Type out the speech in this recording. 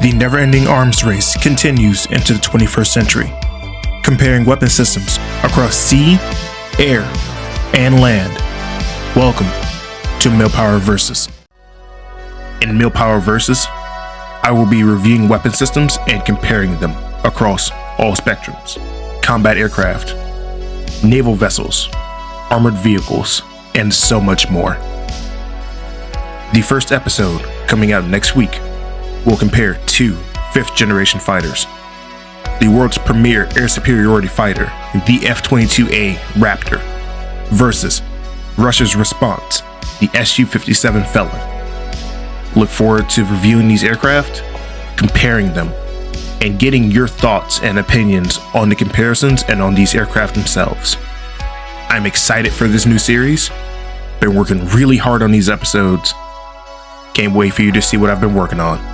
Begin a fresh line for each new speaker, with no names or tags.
The never ending arms race continues into the 21st century, comparing weapon systems across sea, air, and land. Welcome to Millpower Versus. In Millpower Versus, I will be reviewing weapon systems and comparing them across all spectrums combat aircraft, naval vessels, armored vehicles, and so much more. The first episode, coming out next week, will compare two fifth generation fighters the world's premier air superiority fighter, the F 22A Raptor, versus Russia's response, the Su 57 Felon. Look forward to reviewing these aircraft, comparing them, and getting your thoughts and opinions on the comparisons and on these aircraft themselves. I'm excited for this new series. Been working really hard on these episodes. Can't wait for you to see what I've been working on.